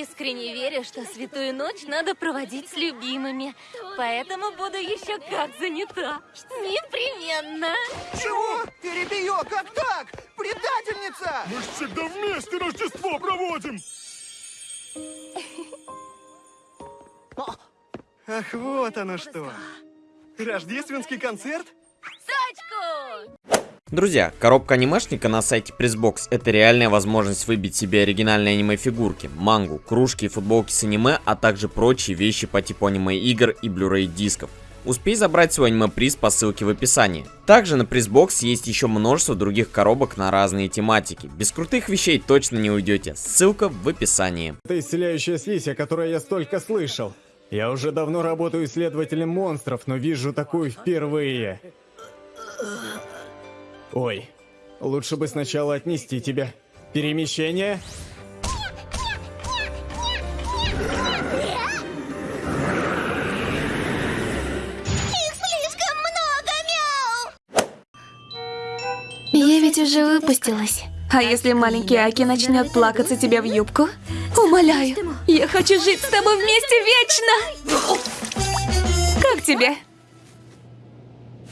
искренне верю, что святую ночь надо проводить с любимыми. Поэтому буду еще как занята. Непременно. Чего? Перебью, как так? Предательница! Мы ж всегда вместе Рождество проводим! Ах, вот оно что. Рождественский концерт? Друзья, коробка анимешника на сайте Pressbox это реальная возможность выбить себе оригинальные аниме-фигурки, мангу, кружки и футболки с аниме, а также прочие вещи по типу аниме-игр и Blu-ray дисков. Успей забрать свой аниме-приз по ссылке в описании. Также на Pressbox есть еще множество других коробок на разные тематики. Без крутых вещей точно не уйдете. Ссылка в описании. Это исцеляющая слизь, о которой я столько слышал. Я уже давно работаю исследователем монстров, но вижу такую впервые. Ой, лучше бы сначала отнести тебя. Перемещение? Слишком много, мяу! Я ведь уже выпустилась. А если маленький Аки начнет плакаться тебе в юбку? Умоляю, я хочу жить с тобой вместе вечно! Как тебе?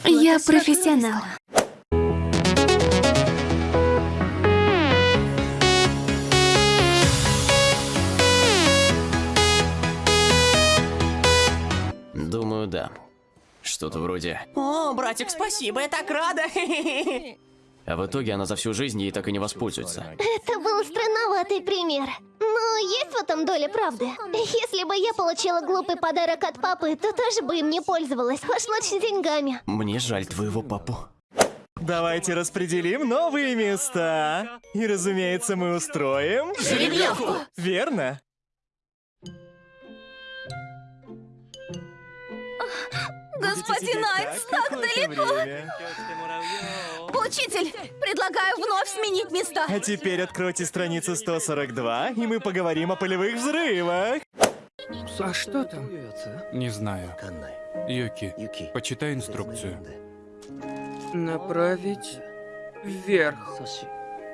Я профессионал. Что-то вроде. О, братик, спасибо, я так рада. А в итоге она за всю жизнь ей так и не воспользуется. Это был странноватый пример. Но есть в этом доля правды. Если бы я получила глупый подарок от папы, то тоже бы им не пользовалась. Уж лучше деньгами. Мне жаль твоего папу. Давайте распределим новые места. И, разумеется, мы устроим... Жеребьевку! Верно. Господин Айкс, так далеко! Учитель, предлагаю вновь сменить места. А теперь откройте страницу 142, и мы поговорим о полевых взрывах. А что там? Не знаю. Юки, почитай инструкцию. Направить вверх.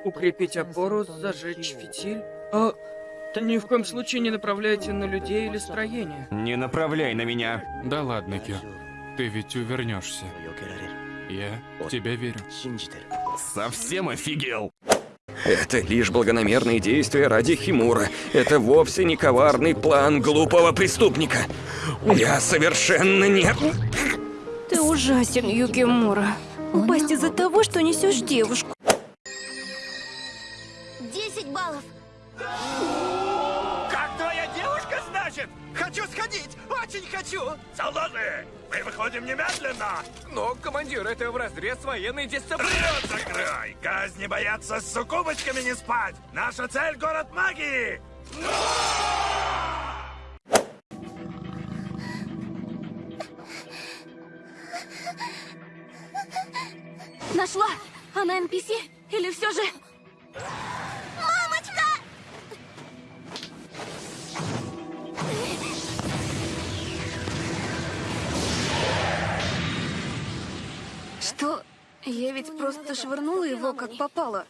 Укрепить опору, зажечь фитиль. А, ни в коем случае не направляйте на людей или строение. Не направляй на меня. Да ладно, Кё. Ты ведь увернешься. Я в тебя верю. Совсем офигел. Это лишь благонамерные действия ради Химура. Это вовсе не коварный план глупого преступника. Я совершенно не... Ты ужасен, Юкимура. Упасть из-за того, что несешь девушку. 10 баллов. Как твоя девушка, значит? Хочу сходить, очень хочу. Солдаты, мы выходим немедленно! Но, командир, это вразрез с военной дисциплиной. Рот закрой! Казни боятся с суккубочками не спать! Наша цель — город магии! Нашла! Она NPC? Или все же... Я ведь просто швырнула его, как попало.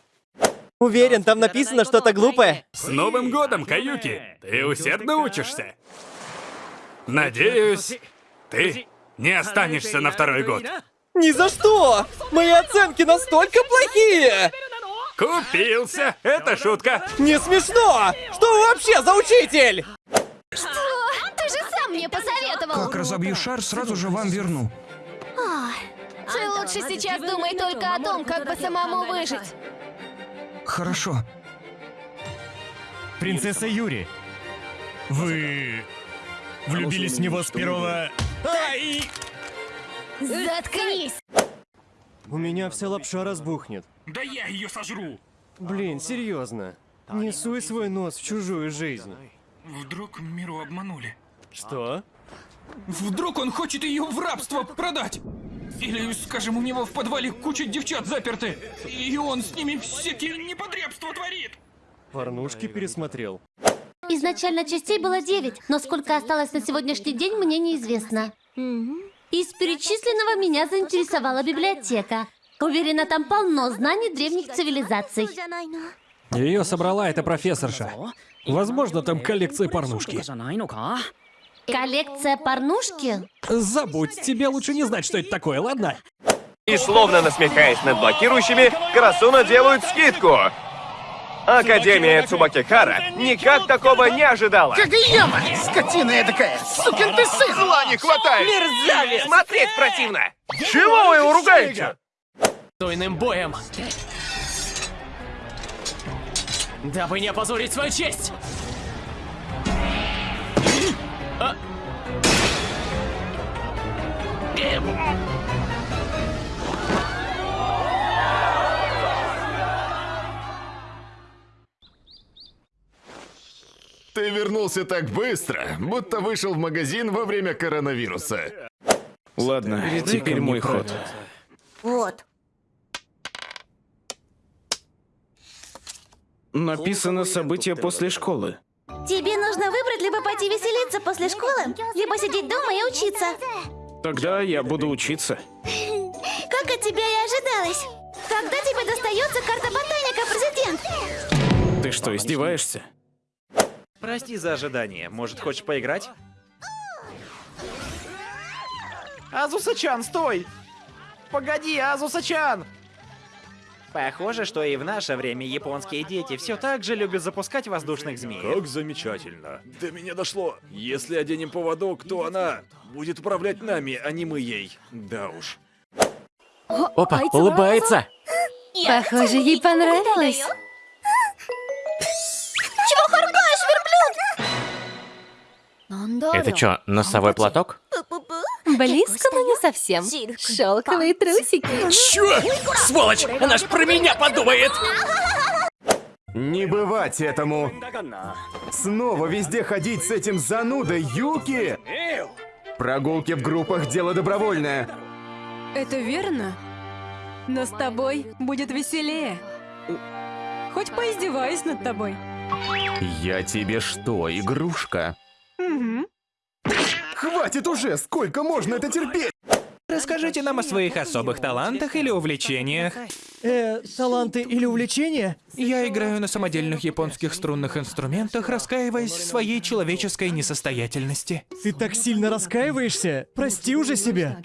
Уверен, там написано что-то глупое. С Новым годом, Каюки! Ты усердно учишься? Надеюсь, ты не останешься на второй год. Ни за что! Мои оценки настолько плохие! Купился! Это шутка! Не смешно! Что вы вообще за учитель? Ты же сам мне посоветовал. Как разобью шар, сразу же вам верну. Ты лучше сейчас думай только о том, как бы самому выжить. Хорошо. Принцесса Юри, вы влюбились в него с первого... Ай! Заткнись! У меня вся лапша разбухнет. Да я ее сожру! Блин, серьезно. Не суй свой нос в чужую жизнь. Вдруг Миру обманули? Что? Вдруг он хочет ее в рабство продать? Или, скажем, у него в подвале куча девчат заперты, и он с ними всякие непотребства творит? Порнушки пересмотрел. Изначально частей было 9, но сколько осталось на сегодняшний день, мне неизвестно. Из перечисленного меня заинтересовала библиотека. Уверена, там полно знаний древних цивилизаций. Ее собрала эта профессорша. Возможно, там коллекция порнушки. Коллекция порнушки? Забудь, тебе лучше не знать, что это такое, ладно? И словно насмехаясь над блокирующими, Карасуна делают скидку. Академия Цубакихара никак такого не ожидала. Кагаяма! Скотина эдакая! Сукин ты сын! Зла не хватает! Мерзавец! Смотреть противно! Чего вы его ругаете? Стойным боем! Дабы не опозорить свою честь! А? Ты вернулся так быстро, будто вышел в магазин во время коронавируса. Ладно, теперь мой ход. Вот. Написано события после школы. Тебе нужно выбрать либо пойти веселиться после школы, либо сидеть дома и учиться. Тогда я буду учиться. Как от тебя и ожидалось. Когда тебе достается карта ботаника, президент? Ты что, издеваешься? Прости за ожидание. Может, хочешь поиграть? Азуса-чан, стой! Погоди, Азуса-чан! Похоже, что и в наше время японские дети все так же любят запускать воздушных змей. Как замечательно. До меня дошло. Если оденем поводок, то она будет управлять нами, а не мы ей. Да уж. Опа, улыбается! Похоже, ей понравилось. Чего харкаешь, верблюд? Это что, носовой платок? Близко, но не совсем. Шелковые трусики. Чё? Сволочь! Она ж про меня подумает! Не бывать этому. Снова везде ходить с этим занудой Юки? Прогулки в группах – дело добровольное. Это верно? Но с тобой будет веселее. Хоть поиздеваюсь над тобой. Я тебе что, игрушка? Хватит уже! Сколько можно это терпеть? Расскажите нам о своих особых талантах или увлечениях. Э, таланты или увлечения? Я играю на самодельных японских струнных инструментах, раскаиваясь в своей человеческой несостоятельности. Ты так сильно раскаиваешься? Прости уже себя.